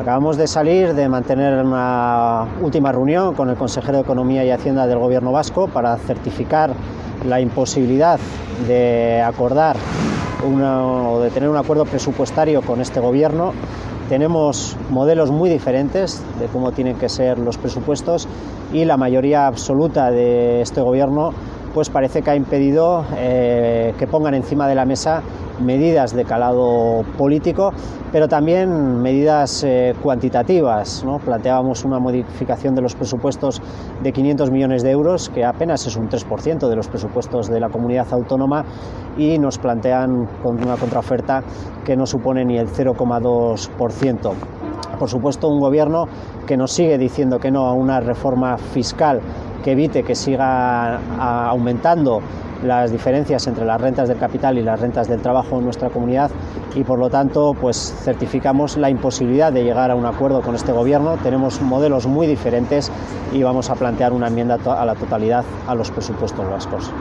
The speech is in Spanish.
Acabamos de salir de mantener una última reunión con el consejero de Economía y Hacienda del Gobierno vasco para certificar la imposibilidad de acordar o de tener un acuerdo presupuestario con este gobierno. Tenemos modelos muy diferentes de cómo tienen que ser los presupuestos y la mayoría absoluta de este gobierno pues parece que ha impedido eh, que pongan encima de la mesa medidas de calado político, pero también medidas eh, cuantitativas. ¿no? Planteábamos una modificación de los presupuestos de 500 millones de euros, que apenas es un 3% de los presupuestos de la comunidad autónoma, y nos plantean con una contraoferta que no supone ni el 0,2%. Por supuesto, un gobierno que nos sigue diciendo que no a una reforma fiscal que evite que siga aumentando las diferencias entre las rentas del capital y las rentas del trabajo en nuestra comunidad y por lo tanto pues certificamos la imposibilidad de llegar a un acuerdo con este gobierno. Tenemos modelos muy diferentes y vamos a plantear una enmienda a la totalidad a los presupuestos vascos.